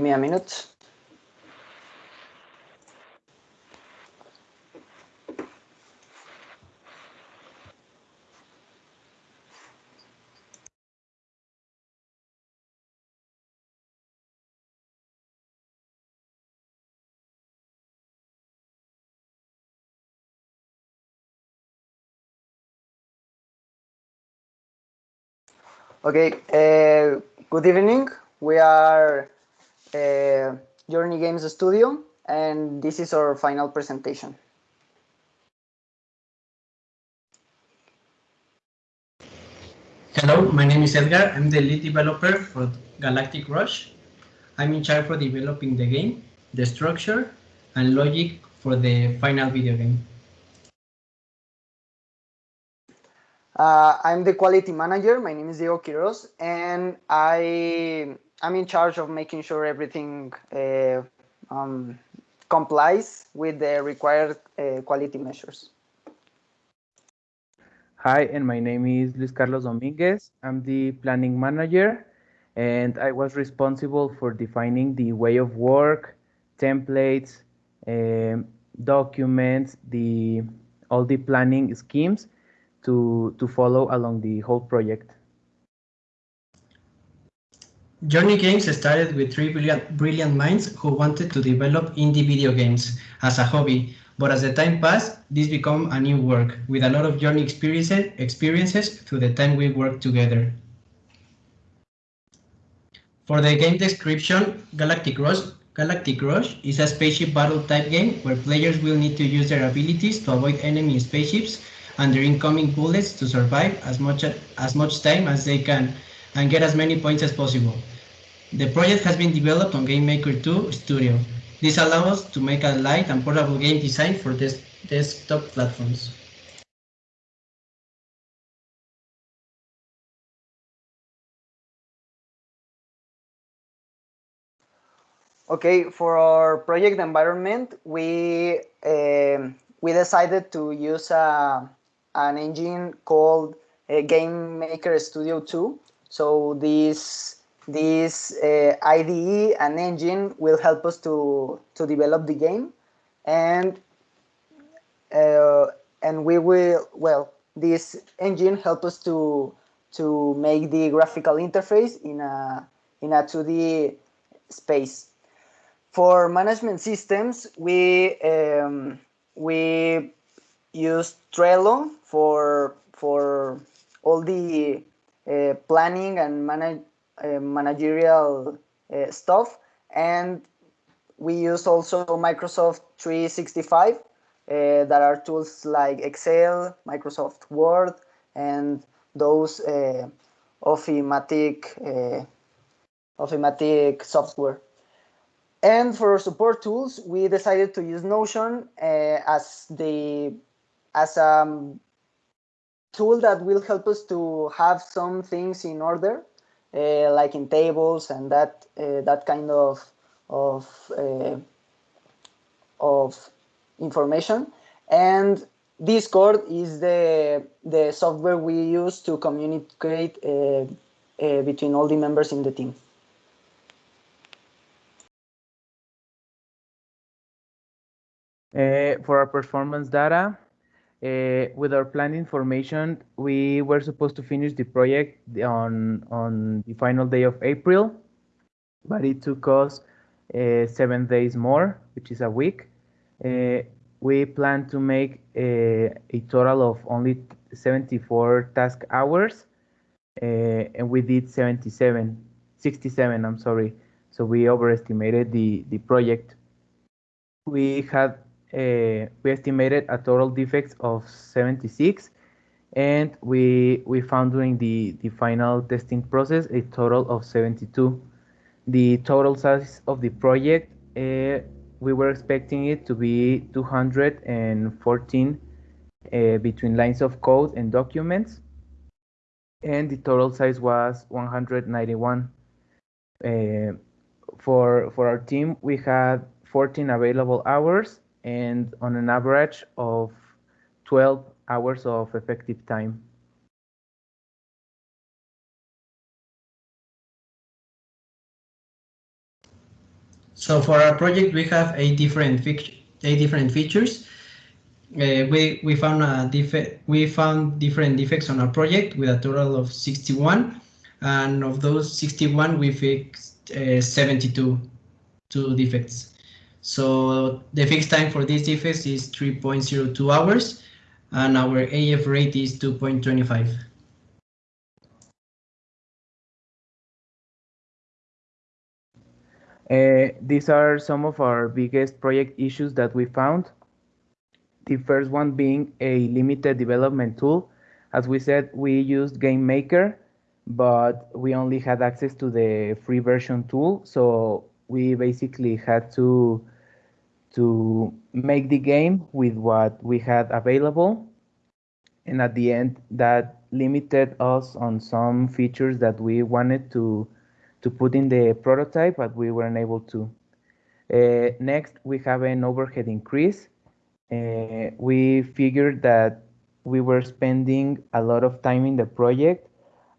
me a minute. Okay, uh, good evening. We are uh, Journey Games Studio, and this is our final presentation. Hello, my name is Edgar. I'm the lead developer for Galactic Rush. I'm in charge for developing the game, the structure, and logic for the final video game. Uh, I'm the quality manager. My name is Diego Quiroz, and I I'm in charge of making sure everything uh, um, complies with the required uh, quality measures. Hi, and my name is Luis Carlos Dominguez. I'm the planning manager, and I was responsible for defining the way of work, templates, um, documents, the all the planning schemes to, to follow along the whole project. Journey Games started with three brilliant, brilliant minds who wanted to develop indie video games as a hobby, but as the time passed, this became a new work with a lot of Journey experiences, experiences through the time we worked together. For the game description, Galactic Rush, Galactic Rush is a spaceship battle type game where players will need to use their abilities to avoid enemy spaceships and their incoming bullets to survive as much, as much time as they can and get as many points as possible. The project has been developed on GameMaker 2 Studio. This allows us to make a light and portable game design for des desktop platforms. Okay, for our project environment, we um, we decided to use a an engine called uh, Game Maker Studio 2. So this this uh, IDE and engine will help us to to develop the game, and uh, and we will well this engine help us to to make the graphical interface in a in a 2D space. For management systems, we um, we use Trello for for all the uh, planning and manage, uh, managerial uh, stuff and we use also Microsoft 365 uh, that are tools like Excel, Microsoft Word and those uh, Offimatic uh, Offimatic software. And for support tools, we decided to use Notion as the as a tool that will help us to have some things in order, uh, like in tables and that uh, that kind of of uh, of information. And Discord is the the software we use to communicate uh, uh, between all the members in the team. Uh, for our performance data, uh, with our planned information, we were supposed to finish the project on on the final day of April, but it took us uh, seven days more, which is a week. Uh, we plan to make a, a, total of only 74 task hours, uh, and we did 77, 67. I'm sorry. So we overestimated the the project. We had uh, we estimated a total defects of 76 and we we found during the the final testing process a total of 72 the total size of the project uh, we were expecting it to be 214 uh, between lines of code and documents and the total size was 191 uh, for for our team we had 14 available hours and on an average of 12 hours of effective time. So for our project, we have eight different eight different features. Uh, we we found a defect. We found different defects on our project with a total of 61, and of those 61, we fixed uh, 72 two defects. So the fixed time for this defects is 3.02 hours, and our AF rate is 2.25. Uh, these are some of our biggest project issues that we found. The first one being a limited development tool. As we said, we used GameMaker, but we only had access to the free version tool. So we basically had to to make the game with what we had available. And at the end, that limited us on some features that we wanted to to put in the prototype, but we weren't able to. Uh, next, we have an overhead increase. Uh, we figured that we were spending a lot of time in the project,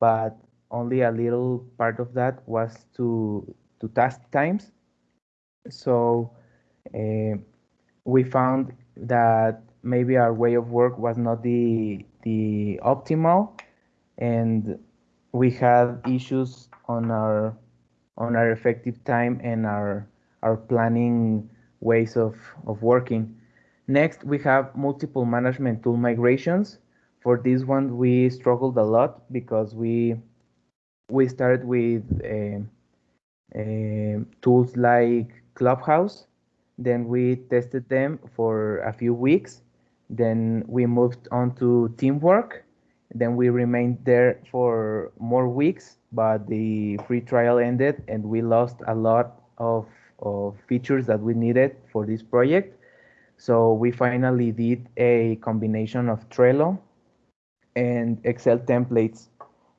but only a little part of that was to, to task times. So uh, we found that maybe our way of work was not the, the optimal and we had issues on our on our effective time and our our planning ways of, of working. Next, we have multiple management tool migrations. For this one, we struggled a lot because we we started with uh, uh, tools like Clubhouse. Then we tested them for a few weeks. Then we moved on to Teamwork. Then we remained there for more weeks but the free trial ended and we lost a lot of, of features that we needed for this project. So we finally did a combination of Trello and Excel templates.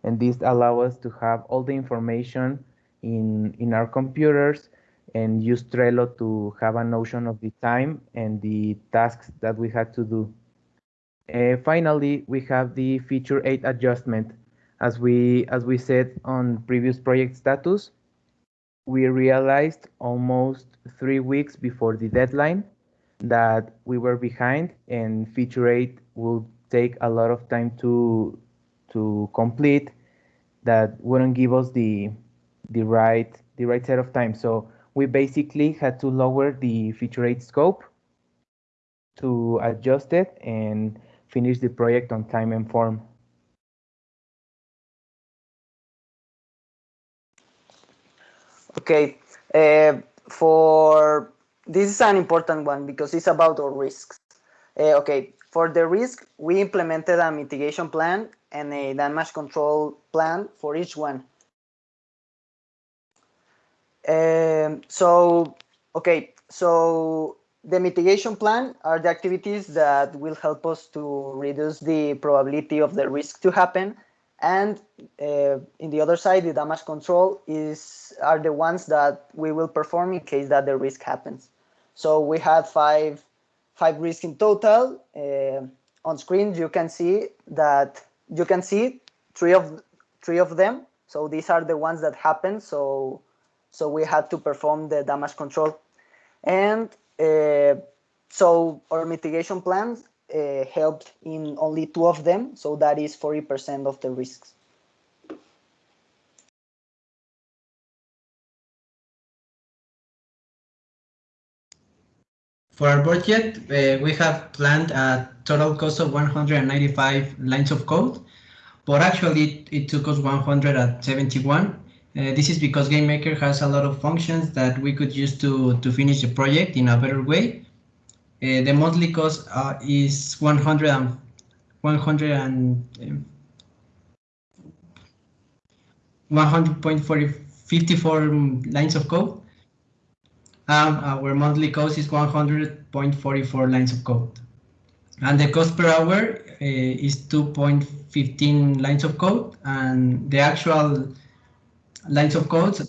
And this allow us to have all the information in, in our computers and use Trello to have a notion of the time and the tasks that we had to do. Uh, finally, we have the feature 8 adjustment as we as we said on previous project status, we realized almost three weeks before the deadline that we were behind and feature 8 will take a lot of time to to complete that wouldn't give us the the right the right set of time so we basically had to lower the feature 8 scope to adjust it and finish the project on time and form Okay, uh, for this is an important one because it's about our risks. Uh, okay, for the risk, we implemented a mitigation plan and a damage control plan for each one. Um, so, okay, so the mitigation plan are the activities that will help us to reduce the probability of the risk to happen. And uh, in the other side the damage control is are the ones that we will perform in case that the risk happens. So we had five five risks in total. Uh, on screen you can see that you can see three of three of them. So these are the ones that happen. So so we had to perform the damage control and uh, so our mitigation plans uh, helped in only two of them, so that is 40% of the risks. For our budget, uh, we have planned a total cost of 195 lines of code, but actually it took us 171. Uh, this is because GameMaker has a lot of functions that we could use to, to finish the project in a better way. Uh, the monthly cost uh, is 100 and 100 and um, 100.54 lines of code. Um, our monthly cost is 100.44 lines of code. And the cost per hour uh, is 2.15 lines of code, and the actual lines of code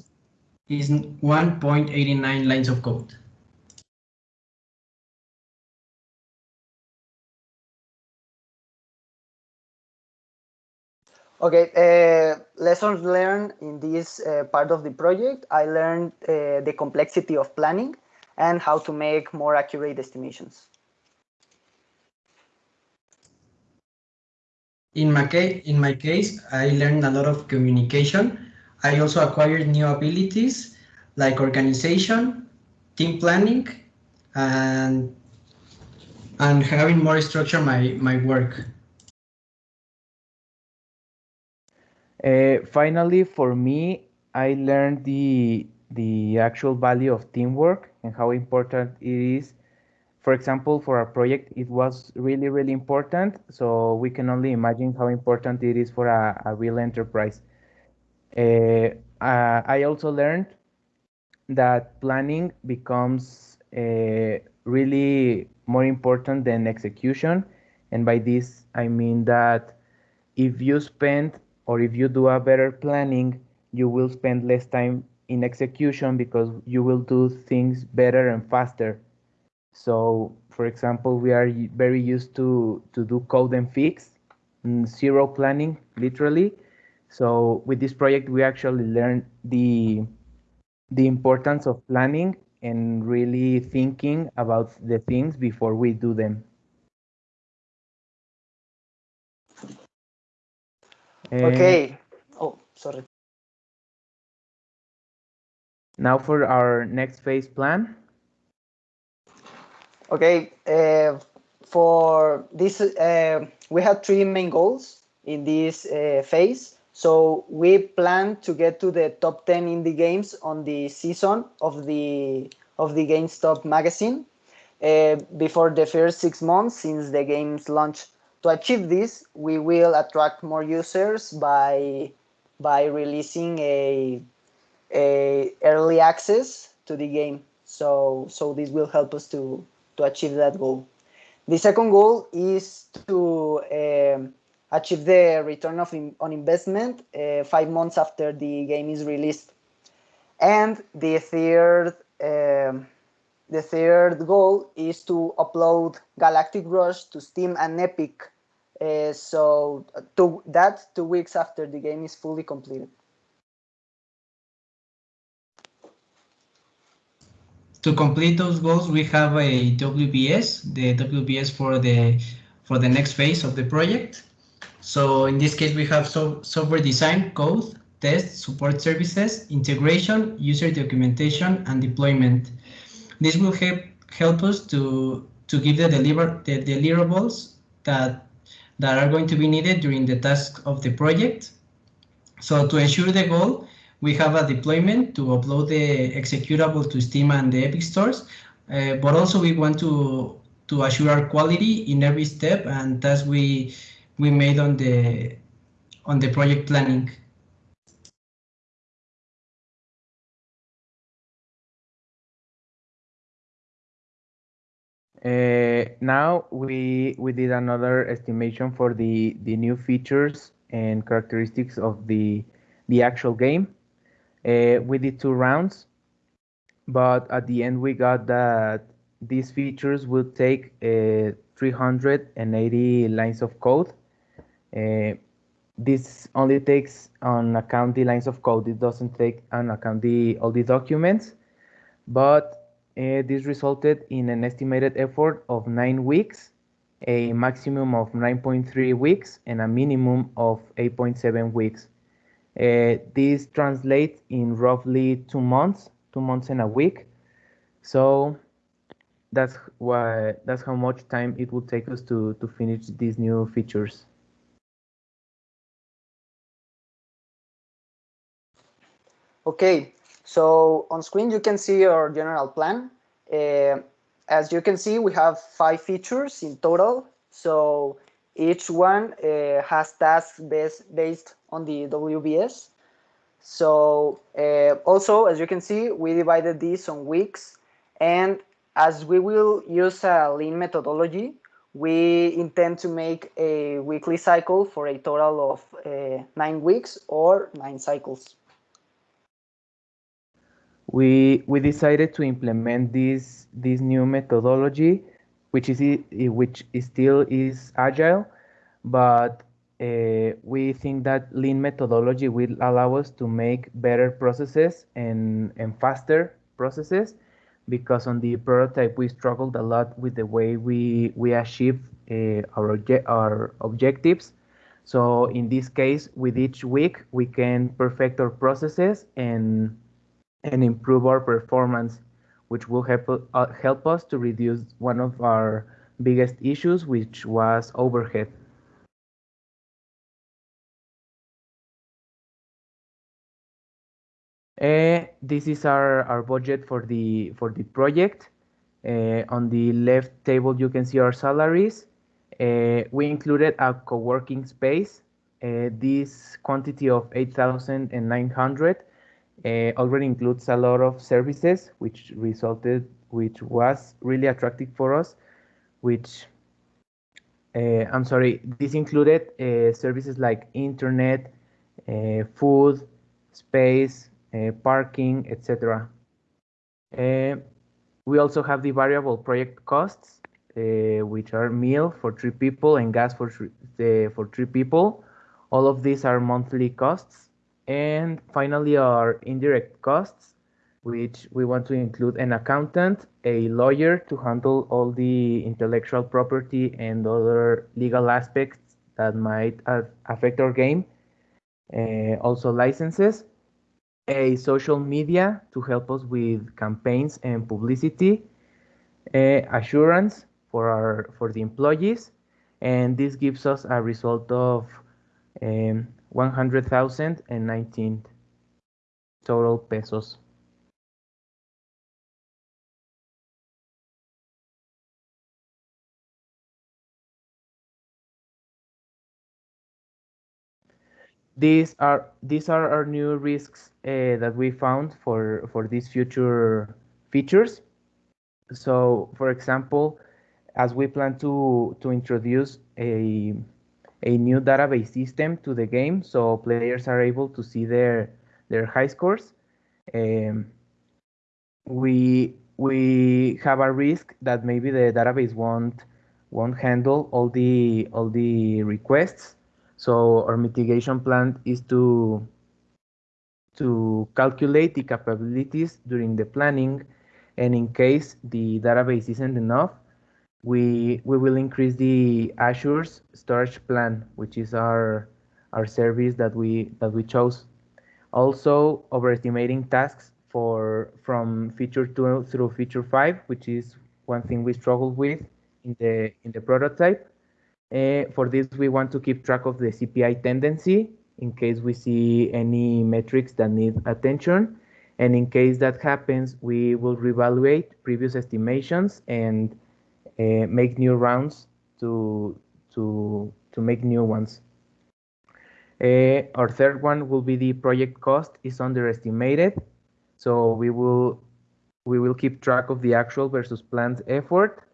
is 1.89 lines of code. Okay, uh, lessons learned in this uh, part of the project. I learned uh, the complexity of planning and how to make more accurate estimations. In my case, in my case, I learned a lot of communication. I also acquired new abilities like organization, team planning, and and having more structure my my work. Uh, finally, for me, I learned the the actual value of teamwork and how important it is. For example, for our project, it was really, really important. So we can only imagine how important it is for a, a real enterprise. Uh, uh, I also learned that planning becomes uh, really more important than execution. And by this, I mean that if you spend or if you do a better planning, you will spend less time in execution because you will do things better and faster. So, for example, we are very used to, to do code and fix, mm, zero planning, literally. So with this project, we actually learned the, the importance of planning and really thinking about the things before we do them. Okay. Oh, sorry. Now for our next phase plan. Okay. Uh, for this, uh, we have three main goals in this uh, phase. So we plan to get to the top 10 indie games on the season of the of the GameStop magazine uh, before the first six months since the game's launch to achieve this, we will attract more users by by releasing a, a early access to the game. So so this will help us to to achieve that goal. The second goal is to um, achieve the return of in, on investment uh, five months after the game is released. And the third um, the third goal is to upload Galactic Rush to Steam and Epic. Uh, so to, that two weeks after the game is fully completed. To complete those goals, we have a WBS, the WBS for the for the next phase of the project. So in this case, we have so, software design, code, test, support services, integration, user documentation, and deployment. This will help help us to to give the deliver the deliverables that that are going to be needed during the task of the project. So to ensure the goal, we have a deployment to upload the executable to Steam and the Epic stores, uh, but also we want to to assure our quality in every step and task we we made on the on the project planning. Uh, now we we did another estimation for the the new features and characteristics of the the actual game. Uh, we did two rounds, but at the end we got that these features will take uh, 380 lines of code. Uh, this only takes on account the lines of code. It doesn't take on account the all the documents, but uh, this resulted in an estimated effort of nine weeks, a maximum of 9.3 weeks, and a minimum of 8.7 weeks. Uh, this translates in roughly two months, two months and a week. So that's why that's how much time it would take us to to finish these new features. Okay, so on screen, you can see our general plan. Uh, as you can see, we have five features in total. So each one uh, has tasks based, based on the WBS. So uh, also, as you can see, we divided these on weeks. And as we will use a lean methodology, we intend to make a weekly cycle for a total of uh, nine weeks or nine cycles we we decided to implement this this new methodology which is which is still is agile but uh, we think that lean methodology will allow us to make better processes and, and faster processes because on the prototype we struggled a lot with the way we we achieve uh, our our objectives. So in this case, with each week, we can perfect our processes and and improve our performance, which will help uh, help us to reduce one of our biggest issues, which was overhead. Uh, this is our, our budget for the for the project. Uh, on the left table, you can see our salaries. Uh, we included a co-working space. This quantity of 8,900 uh, already includes a lot of services, which resulted, which was really attractive for us. Which uh, I'm sorry, this included services like internet, food, space, uh, parking, etc. Uh, we also have the variable project costs, uh, which are meal for three people and gas for three, for three people. All of these are monthly costs. And finally, our indirect costs, which we want to include an accountant, a lawyer to handle all the intellectual property and other legal aspects that might affect our game. Uh, also licenses, a social media to help us with campaigns and publicity, assurance for our for the employees, and this gives us a result of um, 100,019 total pesos. these are these are our new risks uh, that we found for for these future features. So, for example, as we plan to to introduce a a new database system to the game, so players are able to see their their high scores. Um, we we have a risk that maybe the database won't won't handle all the all the requests so our mitigation plan is to to calculate the capabilities during the planning, and in case the database isn't enough, we we will increase the Azure's storage plan, which is our our service that we that we chose. Also, overestimating tasks for from feature two through feature five, which is one thing we struggled with in the in the prototype. Uh, for this, we want to keep track of the CPI tendency in case we see any metrics that need attention. And in case that happens, we will reevaluate previous estimations and uh, make new rounds to, to, to make new ones. Uh, our third one will be the project cost is underestimated. So we will we will keep track of the actual versus planned effort.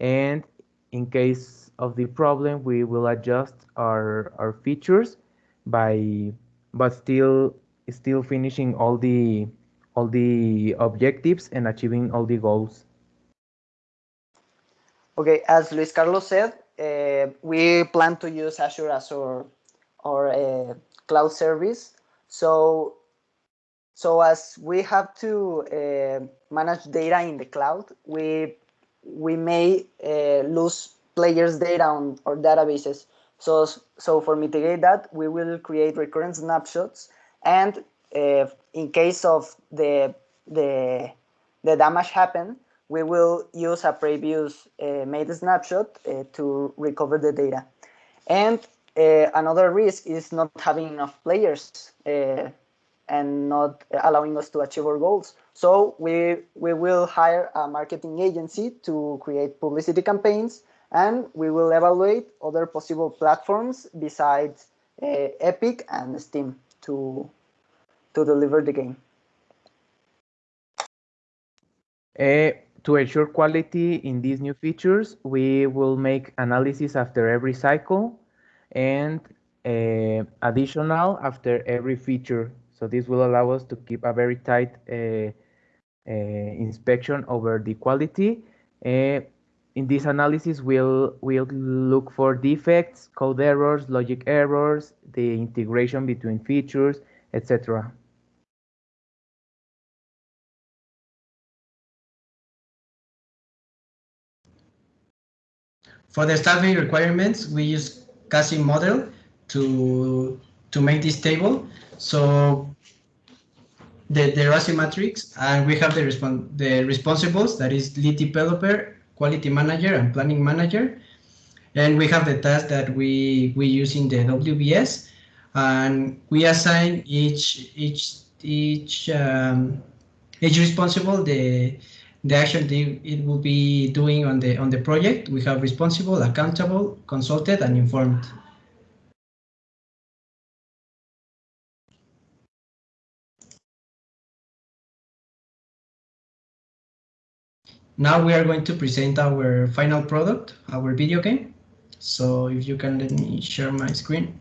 And in case of the problem, we will adjust our, our features by, but still, still finishing all the, all the objectives and achieving all the goals. Okay, as Luis Carlos said, uh, we plan to use Azure as our, our uh, cloud service. So, so as we have to uh, manage data in the cloud, we we may lose players' data on our databases. So, so for mitigate that, we will create recurrent snapshots, and in case of the the the damage happen, we will use a previous uh, made snapshot uh, to recover the data. And uh, another risk is not having enough players and not allowing us to achieve our goals. So we we will hire a marketing agency to create publicity campaigns and we will evaluate other possible platforms besides uh, Epic and Steam to to deliver the game. Uh, to ensure quality in these new features, we will make analysis after every cycle and uh, additional after every feature. So this will allow us to keep a very tight uh, uh inspection over the quality. Uh, in this analysis, we'll, we'll look for defects, code errors, logic errors, the integration between features, etc. For the staffing requirements, we use Cassim model to to make this table. So the, the RACI matrix, and we have the, respon the responsibles, that is lead developer, quality manager, and planning manager. And we have the tasks that we, we use in the WBS, and we assign each each each um, each responsible the the action it will be doing on the on the project. We have responsible, accountable, consulted, and informed. Now we are going to present our final product, our video game. So if you can let me share my screen.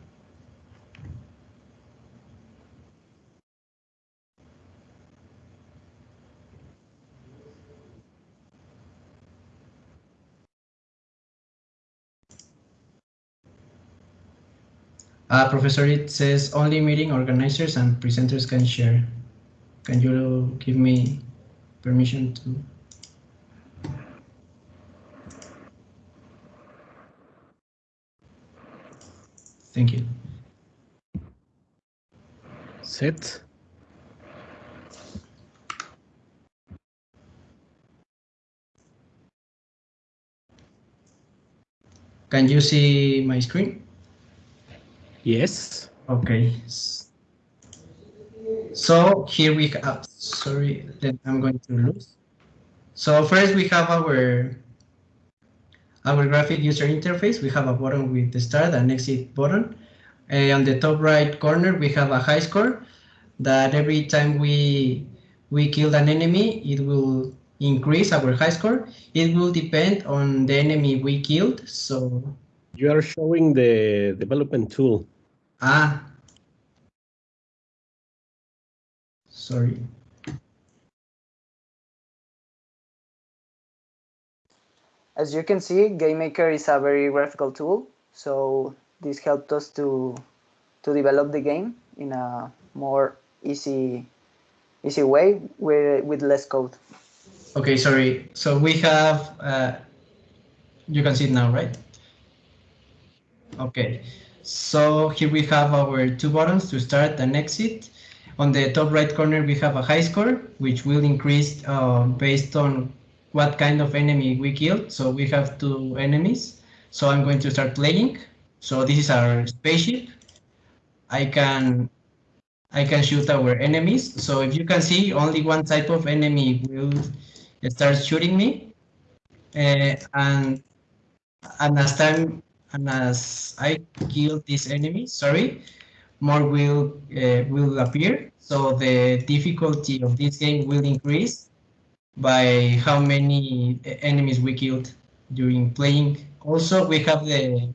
Uh, Professor, it says only meeting organizers and presenters can share. Can you give me permission to? Thank you. Set. Can you see my screen? Yes. Okay. So here we have, sorry, then I'm going to lose. So first we have our our graphic user interface, we have a button with the start and exit button. Uh, on the top right corner, we have a high score that every time we we kill an enemy, it will increase our high score. It will depend on the enemy we killed. So you are showing the development tool. Ah. Sorry. As you can see, GameMaker is a very graphical tool, so this helped us to to develop the game in a more easy easy way with with less code. Okay, sorry. So we have uh, you can see it now, right? Okay. So here we have our two buttons to start and exit. On the top right corner, we have a high score, which will increase uh, based on what kind of enemy we killed. So we have two enemies. So I'm going to start playing. So this is our spaceship. I can I can shoot our enemies. So if you can see, only one type of enemy will start shooting me. Uh, and and as time and as I kill this enemy, sorry, more will uh, will appear. So the difficulty of this game will increase by how many enemies we killed during playing. Also, we have the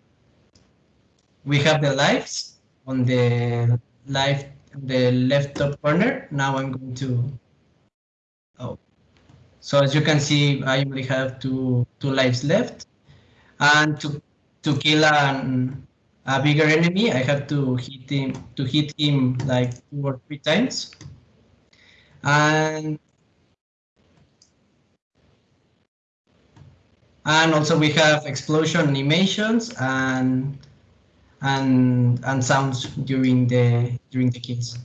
we have the lives on the life the left top corner. Now I'm going to oh. So as you can see, I only have two two lives left, and to to kill an a bigger enemy, I have to hit him to hit him like two or three times, and and also we have explosion animations and and and sounds during the during the kills.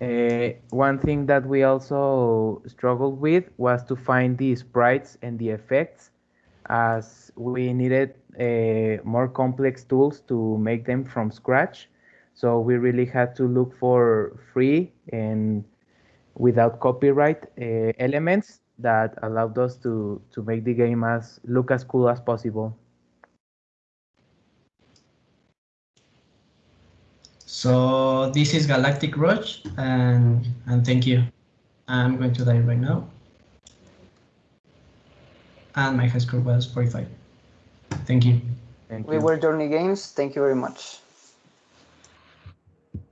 Uh, one thing that we also struggled with was to find the sprites and the effects as we needed uh, more complex tools to make them from scratch. So we really had to look for free and without copyright uh, elements that allowed us to to make the game as look as cool as possible. So this is Galactic Rush, and and thank you. I'm going to die right now. And my high score was 45. Thank you. Thank we you. were Journey Games. Thank you very much.